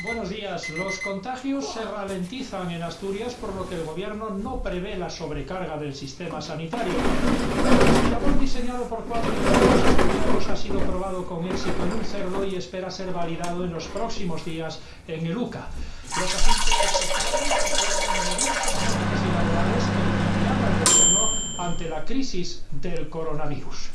Buenos días. Los contagios se ralentizan en Asturias, por lo que el gobierno no prevé la sobrecarga del sistema sanitario. El labor diseñado por cuatro ingenieros ha sido probado con éxito en un cerdo y espera ser validado en los próximos días en el UCA. Los agentes ante la crisis del coronavirus.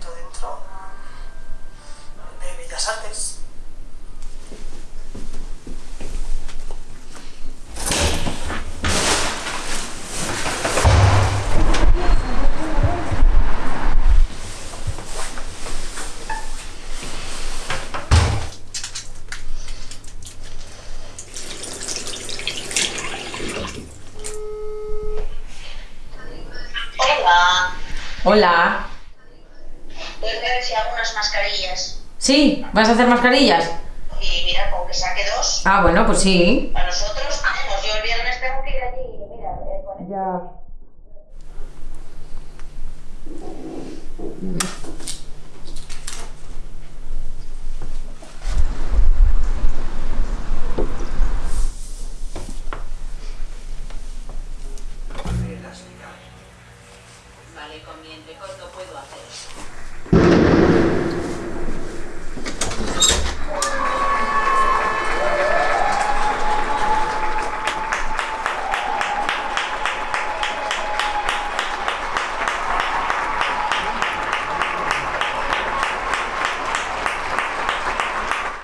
Circulito dentro de Bellas Artes. Hola, las mascarillas. ¿Sí? ¿Vas a hacer mascarillas? Y mira, con que saque dos. Ah, bueno, pues sí. Para nosotros, vamos, yo el viernes tengo que ir allí, mira, eh, con Ya. Vale, con mi entrecorto puedo hacer eso.